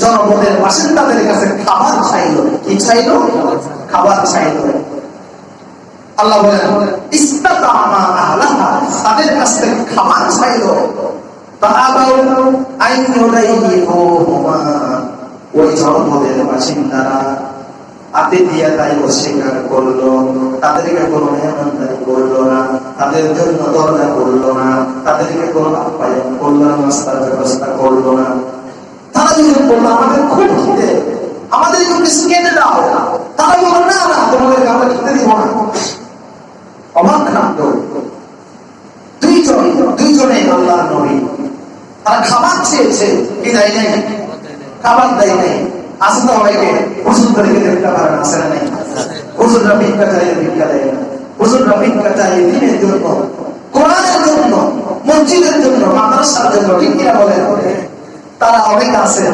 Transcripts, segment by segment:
জনপদের বাসিন্দাদের কাছে খাবার চাইল। কি চাইল? খাবার চাইল। আল্লাহ বলেন তাদের কাছ থেকে খাবার চাইল। তাই অস্বীকার করল। তাদেরকে কোনো মেহমানদারি করল না। করল না। তাদেরকে করল ব্যবস্থা করল না। একটু খাবার চেয়েছে নাই। খাবার দেয় করে দেখতে পারেন আসে না নাই? হুজুররা ভিক্ষা চাইলে ভিক্ষা দেয় না। হুজুররা ভিক্ষা চাইলে দিনের মসজিদের জন্য, মাদ্রাসার জন্য, ঠিক তারা অনেক আছে।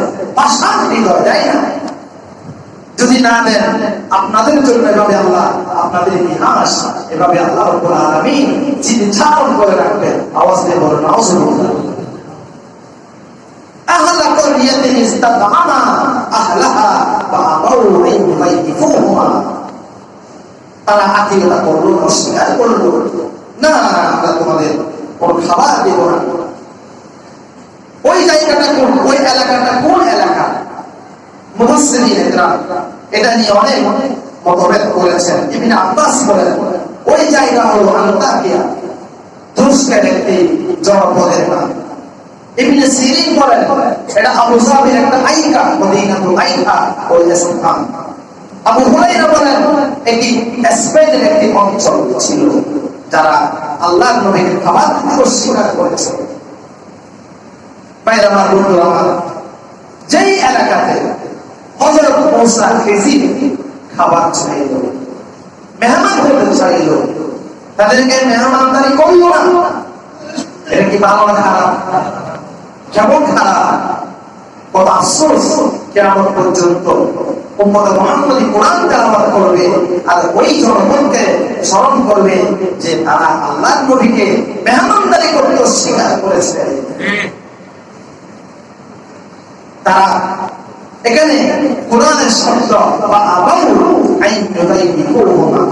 যদি না দেন, আপনাদের জন্য এভাবে আল্লাহ, আপনাদের ইতিহাস, এভাবে আল্লাহ রব্বুল আলামিন চিন্তারণ করে রাখবেন। আওয়াজ দিয়ে বলেন ইউযাইফুহুমা তারা আতিকতা করল অস্বীকার করল। না, আমরা তোমাদের কোন খাবার দেব না। ওই জায়গাটা কোন? ওই এলাকাটা কোন এলাকা? মুহাসসিরিন এটা নিয়ে অনেক মতভেদ করেছেন। ইবনে আব্বাস বলেন, ওই জায়গা হলো আন্তাকিয়া তুরস্কের একটি ইবনে সিরিন বলেন, এটা আবু সাবির একটা আইকা, মদিনাতুল আইকা ওই স্থান আবু হুরাইরা বলেন, এটি একটি অঞ্চল ছিল, যারা আল্লাহর নবীকে খাবার দিতে অস্বীকার করেছে। বাইরে আমার বন্ধু আমার। যেই এলাকাতে হজরত মৌসা খেজির খাবার চাইল, মেহমান হতে চাইল, তাদেরকে মেহমানদারি করল না। এটা কি ভালো না খারাপ? কেমন খারাপ? কত আফসোস কেমন পর্যন্ত উম্মত মুহাম্মদি কোরআন তেলাওয়াত করবে আর ওই জনগণকে স্মরণ করবে যে তারা আল্লাহর নবীকে মেহমানদারি করতে অস্বীকার করেছে। তারা এখানে কোরআনের শব্দ বা আবাউ আইন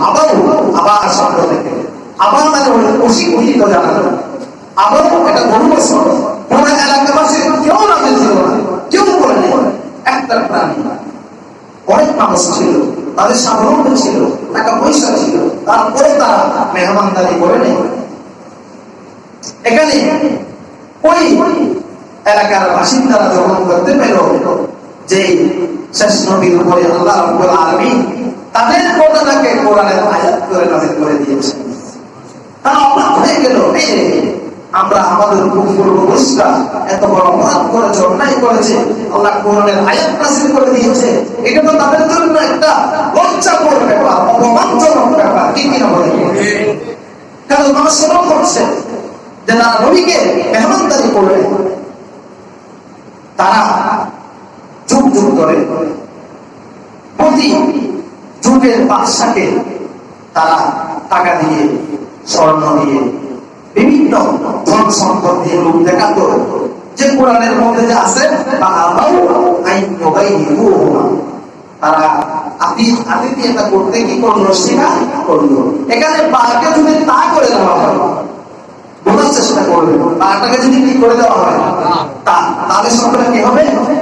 আবাউ আবার শব্দ থেকে। আবার মানে হলো অশিক্ষিত জানানো। আবার এটা গরু বছর কোন এলাকাবাসী কেউ রাজি ছিল না, কেউ করে একটা প্রাণী। অনেক মানুষ ছিল, তাদের সাধারণ ছিল, টাকা পয়সা ছিল, তারপরে তারা মেহমানদারি করে নেই এখানে ওই এলাকার বাসিন্দারা যখন করতে পেল। যে শেষ নবীর উপরে আল্লাহ রাব্বুল আলামিন তাদের ঘটনাকে কোরআনের আয়াত করে নাজিল করে দিয়েছেন। তারা হয়ে গেল আমরা আমাদের পূর্বপুরুষরা এত বড় অপরাধ করেছে অন্যায় করেছে, আল্লাহ কোরআনের আয়াত নাজিল করে দিয়েছে। এটা তো তাদের জন্য একটা ব্যাপার, অপমানজনক ব্যাপার, কি কিনা বলে কারণ মানুষ করছে যে তারা নবীকে মেহমানদারি করবে তারা যুগ যুগ ধরে প্রতি যুগের বাদশাকে তারা টাকা দিয়ে, স্বর্ণ দিয়ে, বিভিন্ন ধন সম্পদ দিয়ে লোক দেখাতো। যে কোরআনের মধ্যে যে আছে তারা আতি আতিথিয়তা করতে কি করল, স্বীকার করল। এখানে বাঘকে যদি তা করে দেওয়া হয়, বোঝার চেষ্টা করবে, বাঘটাকে যদি কি করে দেওয়া হয় তা তাহলে শব্দটা কি হবে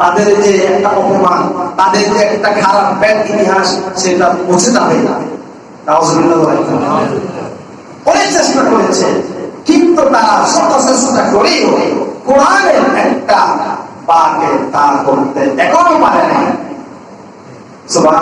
তাদের যে একটা অপমান, তাদের যে একটা খারাপ ব্যাড ইতিহাস, সেটা পৌঁছে যাবে। না অনেক চেষ্টা করেছে, কিন্তু তারা শত চেষ্টা করেও কোরআনের একটা করতে এখনও পারে সুবাহ